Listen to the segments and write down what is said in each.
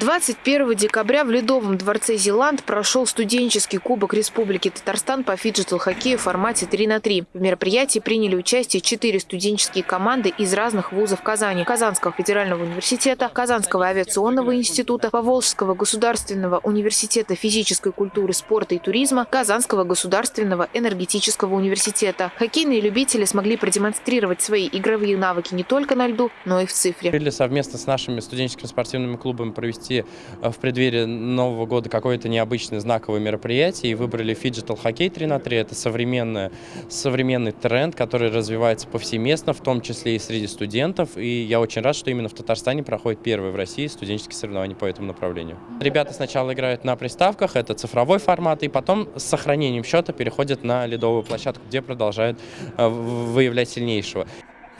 21 декабря в Ледовом дворце Зилант прошел студенческий кубок Республики Татарстан по фиджитал-хоккею в формате 3 на 3. В мероприятии приняли участие четыре студенческие команды из разных вузов Казани. Казанского федерального университета, Казанского авиационного института, Поволжского государственного университета физической культуры, спорта и туризма, Казанского государственного энергетического университета. Хоккейные любители смогли продемонстрировать свои игровые навыки не только на льду, но и в цифре. Совместно с нашими студенческими спортивными клубами провести э, в преддверии Нового года какое-то необычное знаковое мероприятие и выбрали фиджитал хоккей 3 на 3. Это современный, современный тренд, который развивается повсеместно, в том числе и среди студентов. И я очень рад, что именно в Татарстане проходит первый в России студенческие соревнования по этому направлению. Ребята сначала играют на приставках, это цифровой формат, и потом с сохранением счета переходят на ледовую площадку, где продолжают э, выявлять сильнейшего.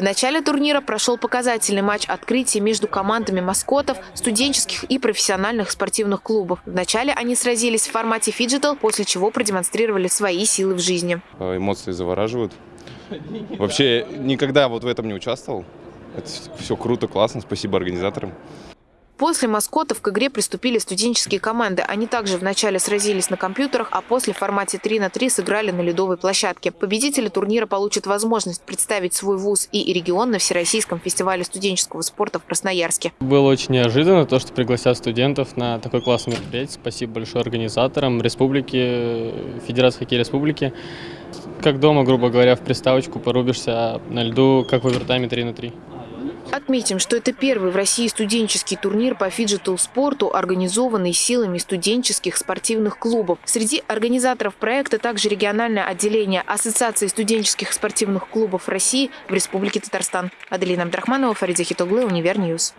В начале турнира прошел показательный матч открытия между командами маскотов, студенческих и профессиональных спортивных клубов. Вначале они сразились в формате фиджитал, после чего продемонстрировали свои силы в жизни. Э, эмоции завораживают. Вообще никогда вот в этом не участвовал. Это все круто, классно. Спасибо организаторам. После маскотов к игре приступили студенческие команды. Они также вначале сразились на компьютерах, а после в формате 3 на 3 сыграли на ледовой площадке. Победители турнира получат возможность представить свой вуз и регион на Всероссийском фестивале студенческого спорта в Красноярске. Было очень неожиданно то, что пригласят студентов на такой классный мероприятие. Спасибо большое организаторам Республики, Федерации хоккея Республики. Как дома, грубо говоря, в приставочку порубишься а на льду, как в овертайме 3 на 3. Отметим, что это первый в России студенческий турнир по фиджитал-спорту, организованный силами студенческих спортивных клубов. Среди организаторов проекта также региональное отделение Ассоциации студенческих спортивных клубов России в Республике Татарстан. Аделина Абдрахманова, Фарид Захитоглы, Univer News.